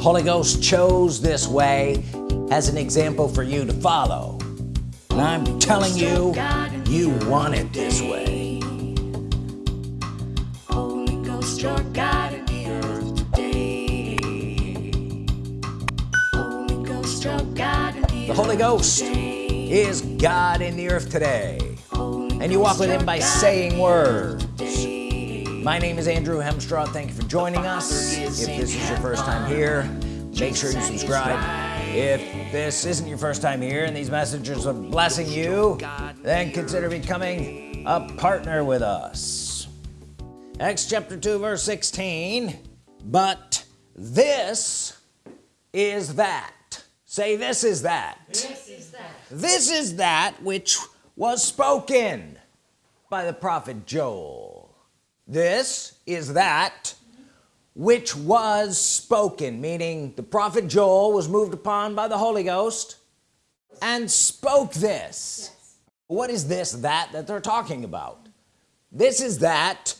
Holy Ghost chose this way as an example for you to follow and I'm telling you you want it this way Holy Ghost, your God in the earth today. Holy Ghost, your God in the the Holy Ghost is God in the earth today and you walk with him by saying in words. My name is Andrew Hemstraw. Thank you for joining us. If this is your first time here make sure you subscribe. if this isn't your first time here and these messages are blessing you then consider becoming a partner with us. Acts chapter 2 verse 16 but this is that. Say this is that. This is that. this is that which was spoken by the prophet Joel this is that which was spoken meaning the prophet Joel was moved upon by the Holy Ghost and spoke this. What is this that that they're talking about? This is that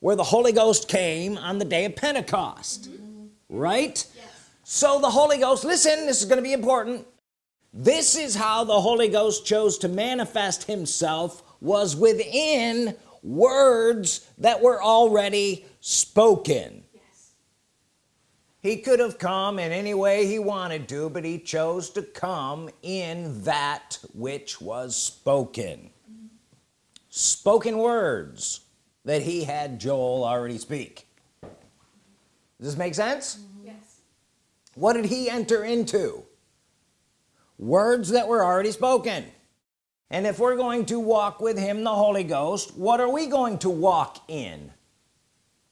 where the Holy Ghost came on the day of Pentecost mm-hmm. right? So the Holy Ghost listen this is going to be important. This is how the Holy Ghost chose to manifest himself was within words that were already spoken. He could have come in any way he wanted to but he chose to come in that which was spoken. Spoken words that he had Joel already speak. Does this make sense? Mm-hmm. Yes. what did he enter into? Words that were already spoken and if we're going to walk with him the Holy Ghost what are we going to walk in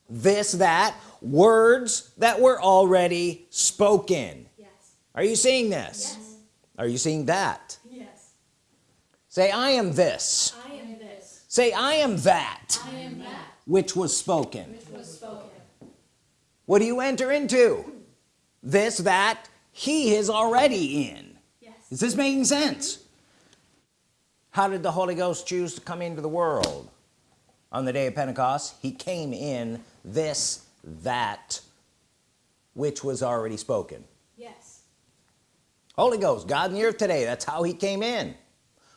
this that words that were already spoken Yes. are you seeing this Yes. are you seeing that Yes. say I am this I am this. say I am that I am that which was spoken which was spoken. what do you enter into this that he is already in Yes. is this making sense how did the Holy Ghost choose to come into the world on the day of Pentecost he came in this that which was already spoken Yes. Holy Ghost God in the earth today that's how he came in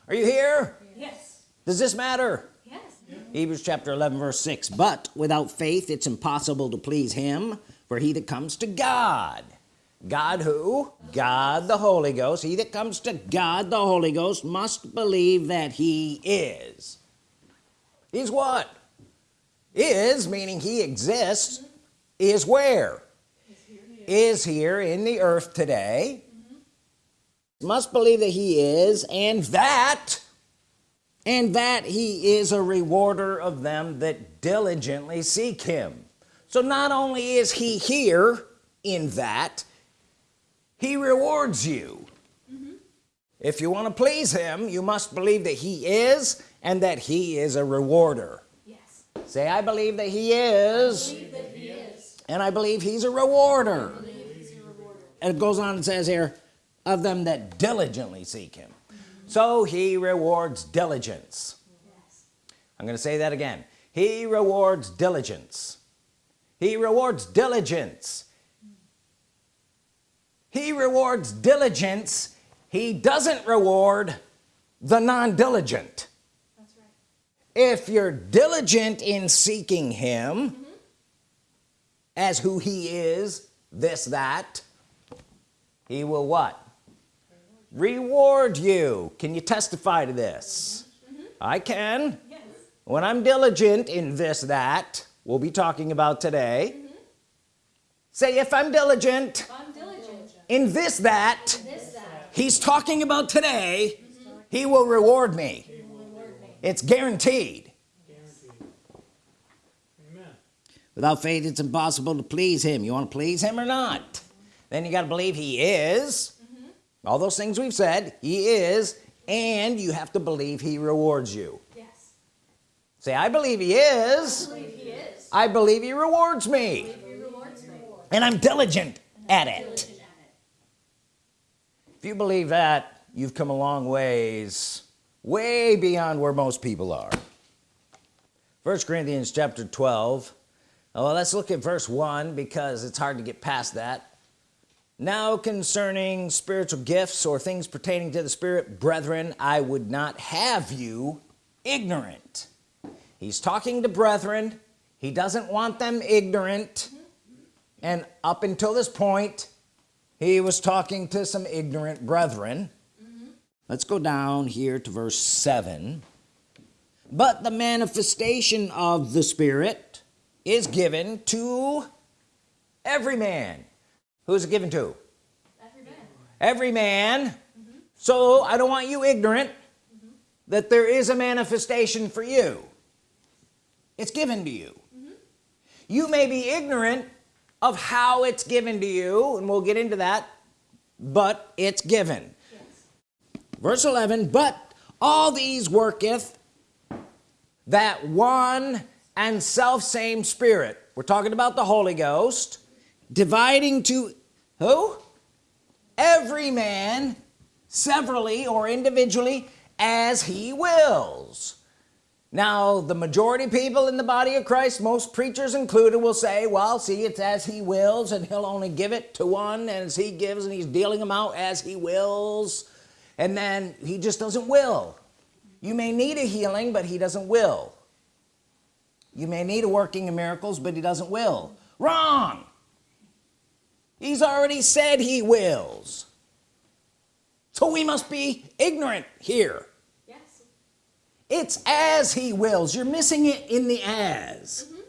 are you here Yes. does this matter Yes. Hebrews chapter 11 verse 6 but without faith it's impossible to please him for he that comes to God God who? God the Holy Ghost. He that comes to God the Holy Ghost must believe that he is. He's what? Is meaning he exists is where? Is here in the earth today. Must believe that he is and that and that he is a rewarder of them that diligently seek him. So not only is he here in that he rewards you if you want to please him you must believe that he is and that he is a rewarder Yes. say I believe that he is Believe that he is. and I believe he's a rewarder Believe he's a rewarder. and it goes on and says here of them that diligently seek him so he rewards diligence Yes. I'm gonna say that again he rewards diligence he rewards diligence he rewards diligence. He doesn't reward the non-diligent. That's right. if you're diligent in seeking him mm-hmm. as who he is this that he will what? Reward. You. Can you testify to this? Mm-hmm. I can. Yes. when I'm diligent in this that we'll be talking about today. Mm-hmm. Say if I'm diligent I'm diligent. In this that he's talking about today he will reward me He will reward me. it's guaranteed without faith it's impossible to please him you want to please him or not then you got to believe he is mm-hmm. all those things we've said he is and you have to believe he rewards you Yes. say I believe he is Believe he is. I believe he rewards me Believe he rewards me. and I'm diligent at it Diligent at it. If you believe that you've come a long ways way beyond where most people are. First Corinthians chapter 12 oh, let's look at verse 1 because it's hard to get past that. Now concerning spiritual gifts or things pertaining to the spirit brethren I would not have you ignorant. He's talking to brethren. He doesn't want them ignorant. And up until this point he was talking to some ignorant brethren. Let's go down here to verse 7 but the manifestation of the spirit is given to every man. Who's it given to? Every man. every man. So I don't want you ignorant that there is a manifestation for you. It's given to you. You may be ignorant of how it's given to you and we'll get into that but it's given. Yes. verse 11 but all these worketh that one and self same spirit. We're talking about the Holy Ghost dividing to who? Every man severally or individually as he wills now the majority people in the body of Christ most preachers included will say well see it's as he wills and he'll only give it to one as he gives and he's dealing them out as he wills. And then he just doesn't will. You may need a healing but he doesn't will. You may need a working in miracles but he doesn't will. Wrong! He's already said he wills. So we must be ignorant here. It's as he wills. You're missing it in the as. Mm-hmm.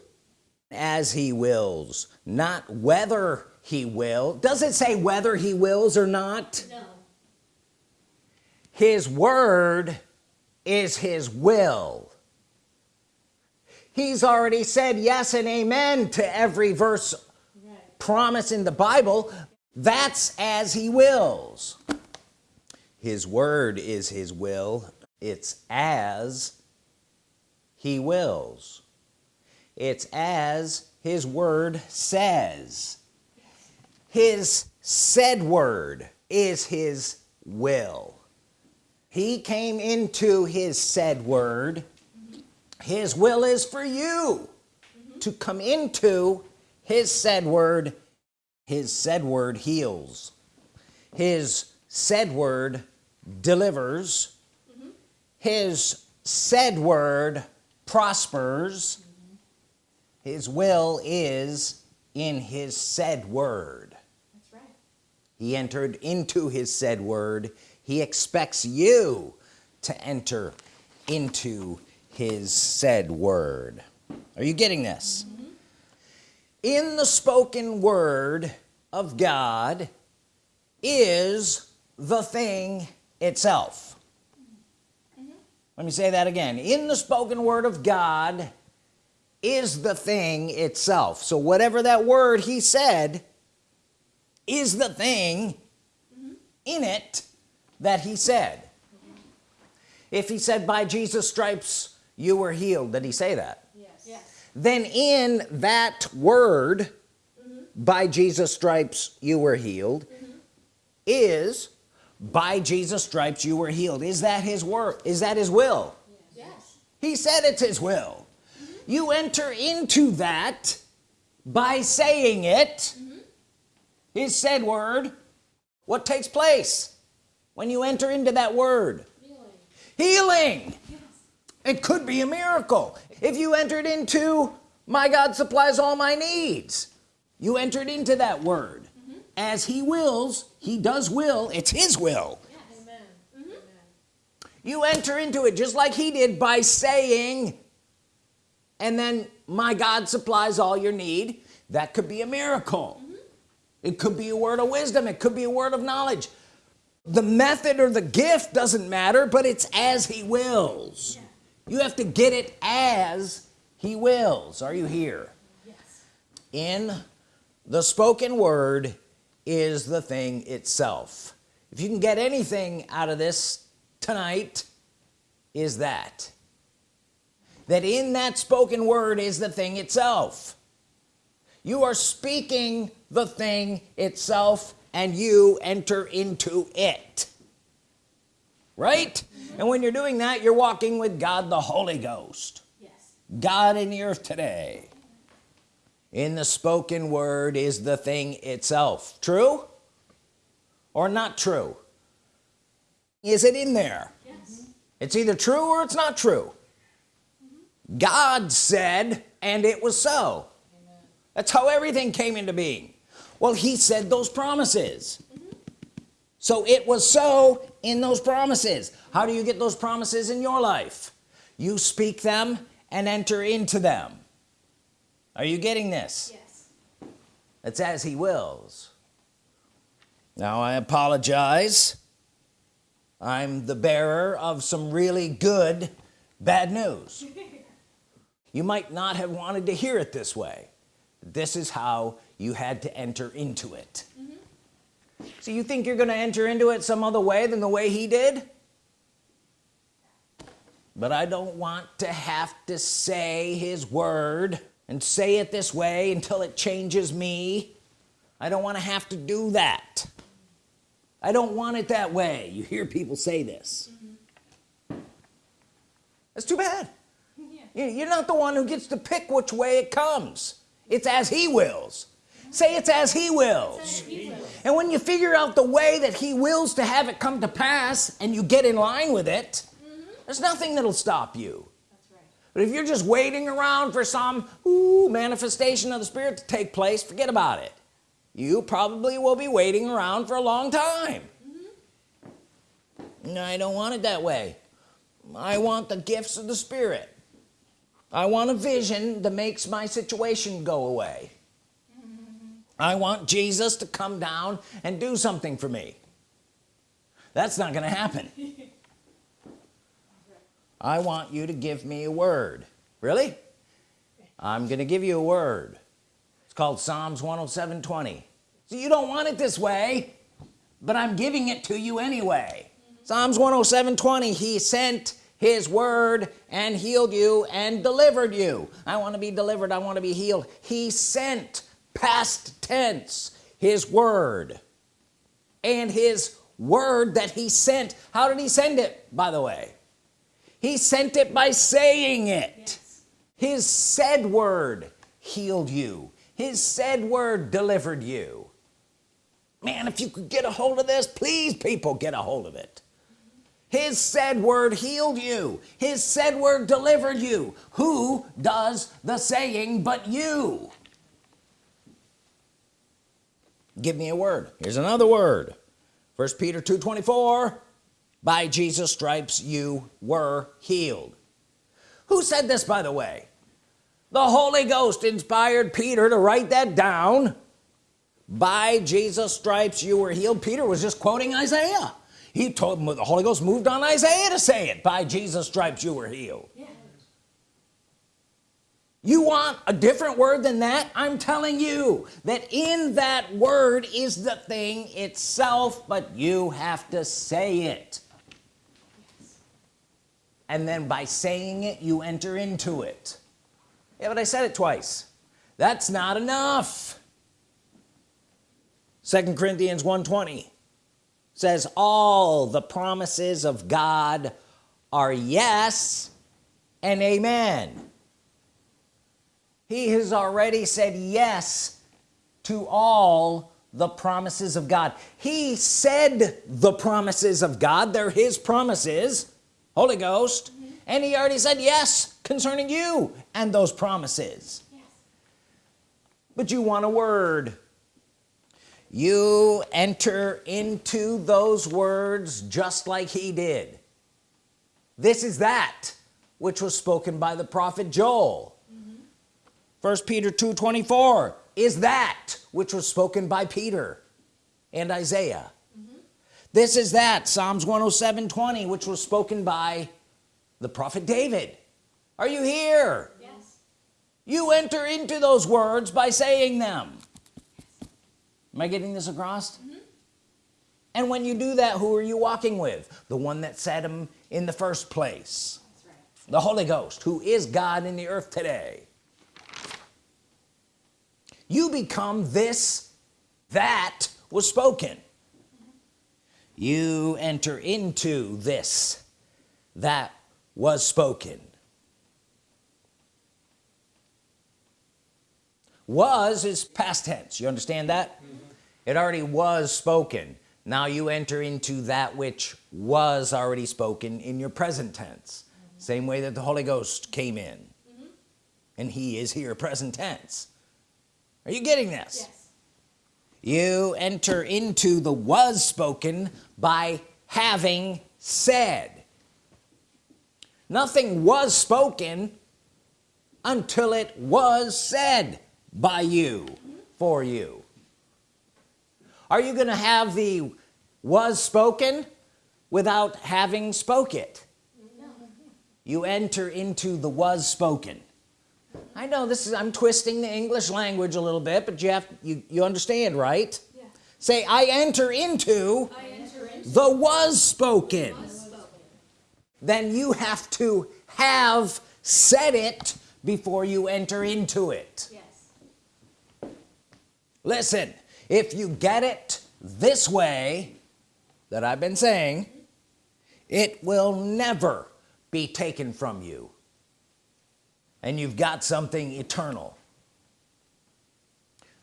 As he wills not whether he will. Does it say whether he wills or not? No. his word is his will. He's already said yes and amen to every verse Right. promise in the Bible. That's as he wills. His word is his will it's as he wills. It's as his word says. His said word is his will. He came into his said word. His will is for you to come into his said word. His said word heals. His said word delivers his said word prospers. His will is in his said word. That's right. he entered into his said word. He expects you to enter into his said word. Are you getting this? Mm-hmm. In the spoken word of God is the thing itself let me say that again. In the spoken word of God is the thing itself. So whatever that word he said is the thing in it that he said. If he said by Jesus stripes you were healed did he say that? Yes. Yes. then in that word by Jesus stripes you were healed mm-hmm. is by Jesus stripes you were healed. Is that his word? Is that his will? Yes. he said it's his will. Mm-hmm. You enter into that by saying it. Mm-hmm. His said word. What takes place when you enter into that word? Healing. healing. It could be a miracle. If you entered into my God supplies all my needs you entered into that word. Mm-hmm. As he wills he does will. It's his will. Yes. Amen. you enter into it just like he did by saying and then my God supplies all your need. That could be a miracle. Mm-hmm. It could be a word of wisdom. It could be a word of knowledge. The method or the gift doesn't matter but it's as he wills. You have to get it as he wills. Are you here? Yes. in the spoken word is the thing itself. If you can get anything out of this tonight is that. That in that spoken word is the thing itself. You are speaking the thing itself and you enter into it. Right? And when you're doing that you're walking with God the Holy Ghost. Yes. God in the earth today in the spoken word is the thing itself. True or not true? Is it in there? Yes. Mm-hmm. it's either true or it's not true. Mm-hmm. God said and it was so. That's how everything came into being. Well he said those promises. Mm-hmm. So it was so in those promises. How do you get those promises in your life? You speak them and enter into them are you getting this? Yes. it's as he wills. Now I apologize. I'm the bearer of some really good bad news. You might not have wanted to hear it this way. This is how you had to enter into it. Mm-hmm. So you think you're gonna enter into it some other way than the way he did? But I don't want to have to say his word and say it this way until it changes me. I don't want to have to do that. I don't want it that way. You hear people say this. That's too bad. Yeah. You- you're not the one who gets to pick which way it comes. It's as he wills. Say it's as he wills. And when you figure out the way that he wills to have it come to pass and you get in line with it there's nothing that'll stop you. That's right. But if you're just waiting around for some ooh, manifestation of the spirit to take place forget about it. You probably will be waiting around for a long time. No I don't want it that way. I want the gifts of the spirit. I want a vision that makes my situation go away. Mm-hmm. I want Jesus to come down and do something for me. That's not gonna happen I want you to give me a word. Really? I'm gonna give you a word. It's called Psalms 107 20 so you don't want it this way but I'm giving it to you anyway. Psalms 107 20 he sent his word and healed you and delivered you. I want to be delivered I want to be healed. He sent past tense his word and his word that he sent. How did he send it by the way he sent it by saying it. Yes. his said word healed you. His said word delivered you. Man if you could get a hold of this please people get a hold of it. His said word healed you. His said word delivered you. Who does the saying but you? Give me a word. Here's another word. First Peter 2 24 by Jesus stripes you were healed. Who said this by the way? The Holy Ghost inspired Peter to write that down. By Jesus stripes you were healed. Peter was just quoting Isaiah. He told him the Holy Ghost moved on Isaiah to say it. By Jesus stripes you were healed. Yeah. you want a different word than that? I'm telling you that in that word is the thing itself but you have to say it and then by saying it you enter into it. Yeah but I said it twice. That's not enough. Second Corinthians 120 says all the promises of God are yes and amen. He has already said yes to all the promises of God. He said the promises of God. They're his promises Holy Ghost. Mm-hmm. And he already said yes concerning you and those promises. Yes. but you want a word. You enter into those words just like he did. This is that which was spoken by the prophet Joel. Mm-hmm. First Peter 2 24 is that which was spoken by Peter and Isaiah this is that Psalms 107 20 which was spoken by the prophet David. Are you here? Yes. you enter into those words by saying them. Am I getting this across? Mm-hmm. And when you do that who are you walking with? The one that said them in the first place. That's right. the Holy Ghost who is God in the earth today. You become this that was spoken you enter into this that was spoken. Was is past tense. You understand that? Mm-hmm. It already was spoken. Now you enter into that which was already spoken in your present tense. Mm-hmm. Same way that the Holy Ghost came in. Mm-hmm. And he is here present tense. Are you getting this? Yes. You enter into the was spoken by having said. Nothing was spoken until it was said by you for you. Are you gonna have the was spoken without having spoke it? You enter into the was spoken I know this is I'm twisting the English language a little bit but you have you you understand right Yeah. say I enter into I enter into the was spoken spoken. then you have to have said it before you enter into it Yes. listen if you get it this way that I've been saying it will never be taken from you and you've got something eternal.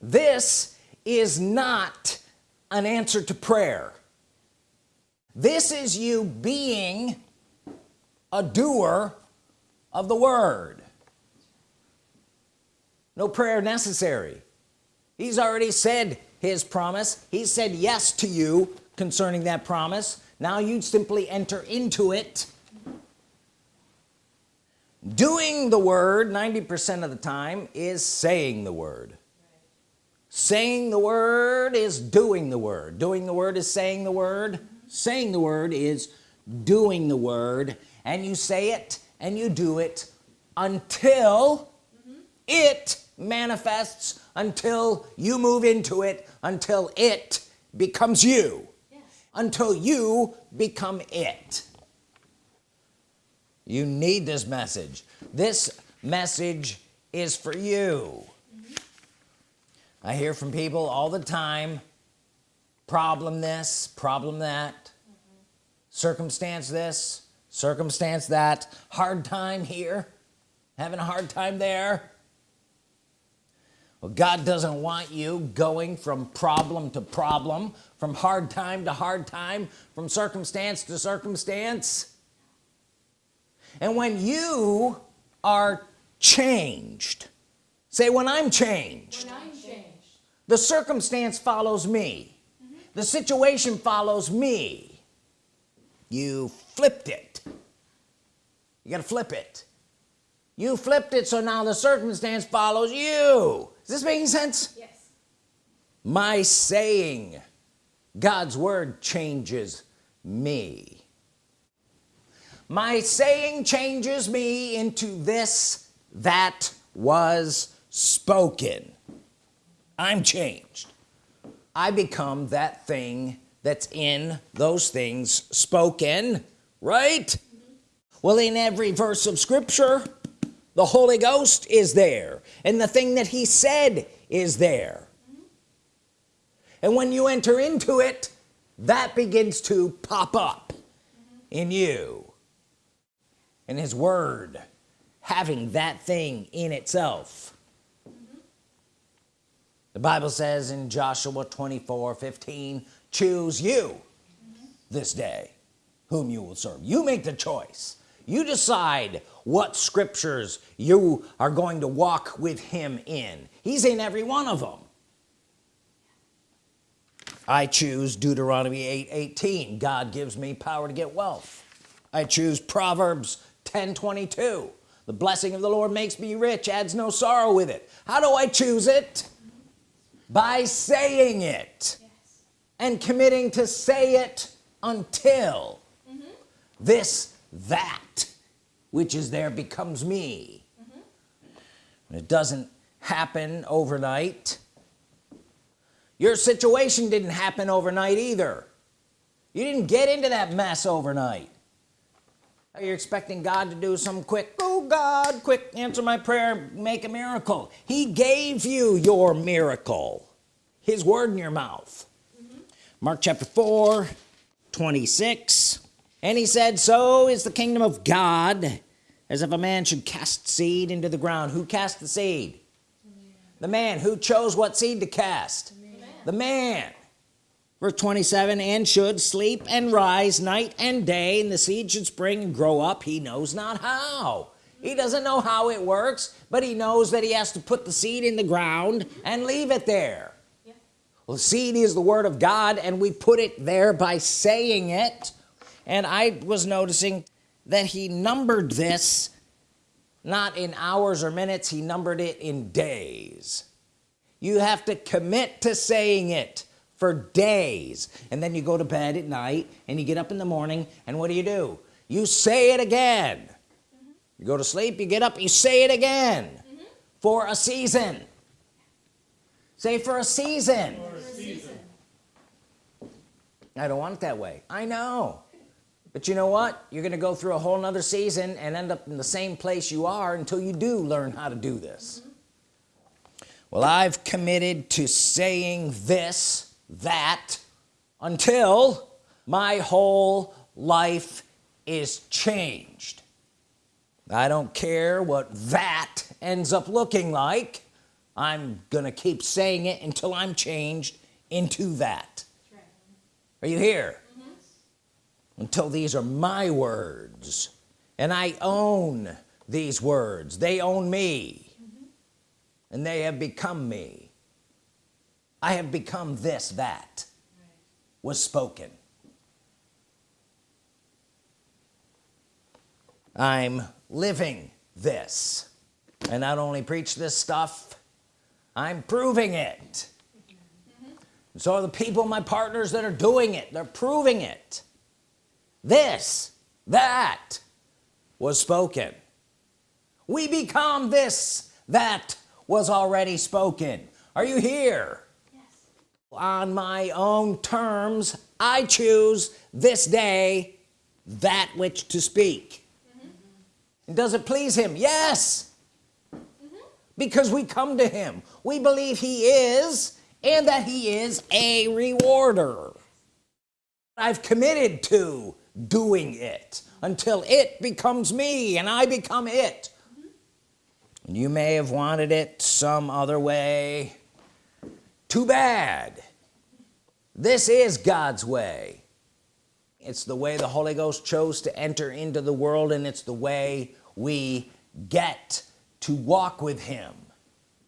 This is not an answer to prayer. This is you being a doer of the word. No prayer necessary. He's already said his promise. He said yes to you concerning that promise. Now you simply enter into it doing the word 90% of the time is saying the word. Saying the word is doing the word. Doing the word is saying the word. Saying the word is doing the word. And you say it and you do it until it manifests until you move into it until it becomes you. Yes. until you become it you need this message. This message is for you. I hear from people all the time problem this problem that circumstance this circumstance that hard time here having a hard time there. Well God doesn't want you going from problem to problem from hard time to hard time from circumstance to circumstance and when you are changed say when I'm changed. When I'm changed. the circumstance follows me. Mm-hmm. The situation follows me. You flipped it. You gotta flip it. You flipped it so now the circumstance follows you. Is this making sense? Yes. my saying God's Word changes me my saying changes me into this that was spoken. I'm changed. I become that thing that's in those things spoken right? Well in every verse of Scripture the Holy Ghost is there and the thing that he said is there. And when you enter into it that begins to pop up in you and his word having that thing in itself. Mm-hmm. The Bible says in Joshua 24 15 choose you mm-hmm. this day whom you will serve. You make the choice. You decide what scriptures you are going to walk with him in. He's in every one of them I choose Deuteronomy 8 18 God gives me power to get wealth. I choose Proverbs 10 22 the blessing of the Lord makes me rich adds no sorrow with it. How do I choose it? By saying it Yes. and committing to say it until this that which is there becomes me. It doesn't happen overnight. Your situation didn't happen overnight either. You didn't get into that mess overnight you're expecting God to do some quick? Oh God quick answer my prayer make a miracle. He gave you your miracle his word in your mouth. Mm-hmm. Mark chapter 4 26 and he said so is the kingdom of God as if a man should cast seed into the ground. Who cast the seed? The man. Who chose what seed to cast? The man verse 27 and should sleep and rise night and day and the seed should spring and grow up he knows not how. He doesn't know how it works but he knows that he has to put the seed in the ground and leave it there. Yeah. well seed is the Word of God and we put it there by saying it. And I was noticing that he numbered this not in hours or minutes he numbered it in days. You have to commit to saying it for days. And then you go to bed at night and you get up in the morning and what do you do? You say it again. You go to sleep you get up you say it again. For a season. Say for a season. For a season. I don't want it that way. I know. But you know what? You're gonna go through a whole nother season and end up in the same place you are until you do learn how to do this. Well I've committed to saying this that until my whole life is changed. I don't care what that ends up looking like. I'm gonna keep saying it until I'm changed into that. Are you here? Mm-hmm. Until these are my words and I own these words. They own me mm-hmm. and they have become me I have become this that was spoken. I'm living this. And not only preach this stuff I'm proving it. So the people my partners that are doing it. They're proving it. This that was spoken. We become this that was already spoken. Are you here on my own terms I choose this day that which to speak. And does it please him? Yes. Mm-hmm. Because we come to him. We believe he is and that he is a rewarder. I've committed to doing it until it becomes me and I become it. And you may have wanted it some other way. Too bad this is God's way. It's the way the Holy Ghost chose to enter into the world and it's the way we get to walk with him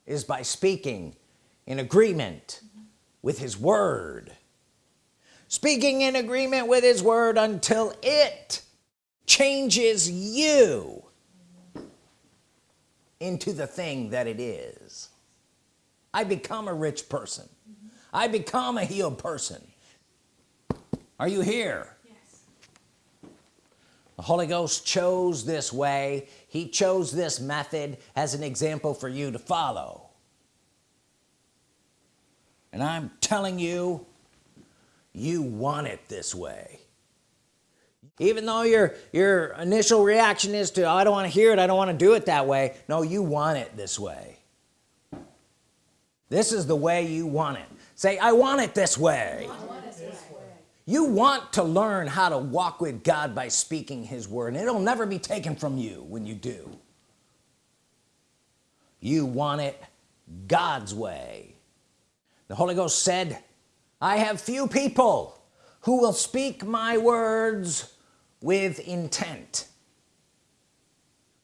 is by speaking in agreement with his word. Speaking in agreement with his word until it changes you into the thing that it is. I become a rich person I become a healed person. Are you here? Yes. the Holy Ghost chose this way. He chose this method as an example for you to follow. And I'm telling you you want it this way. Even though your your initial reaction is to oh, I don't want to hear it I don't want to do it that way. No you want it this way. This is the way you want it say I want it this way. You want to learn how to walk with God by speaking his word and it'll never be taken from you when you do. You want it God's way. The Holy Ghost said I have few people who will speak my words with intent.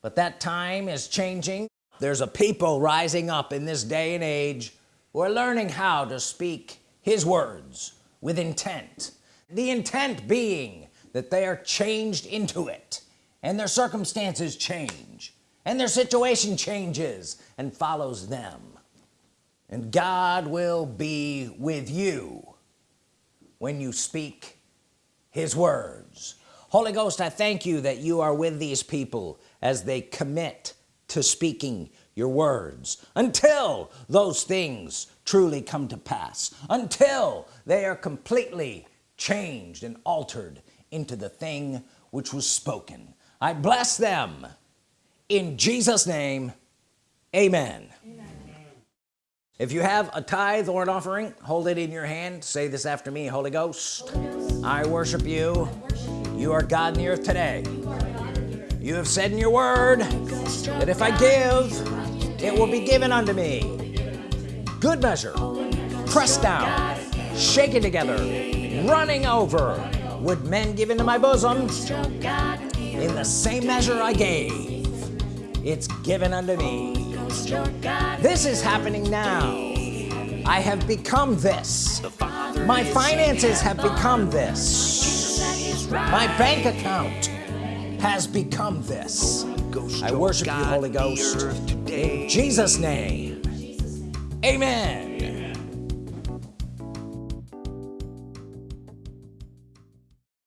But that time is changing. There's a people rising up in this day and age who are learning how to speak his words with intent. The intent being that they are changed into it and their circumstances change and their situation changes and follows them. And God will be with you when you speak his words. Holy Ghost I thank you that you are with these people as they commit to speaking your words. Until those things truly come to pass. Until they are completely changed and altered into the thing which was spoken. I bless them. In Jesus name amen, if you have a tithe or an offering hold it in your hand. Say this after me Holy Ghost. I worship you. You. Are God in the earth today. You have said in your word that if I give it will be given unto me. Good measure pressed down shaken together running over. Would men give into my bosom? In the same measure I gave it's given unto me. This is happening now. I have become this. My finances have become this. My bank account has become this I worship you Holy Ghost. in Jesus name. Amen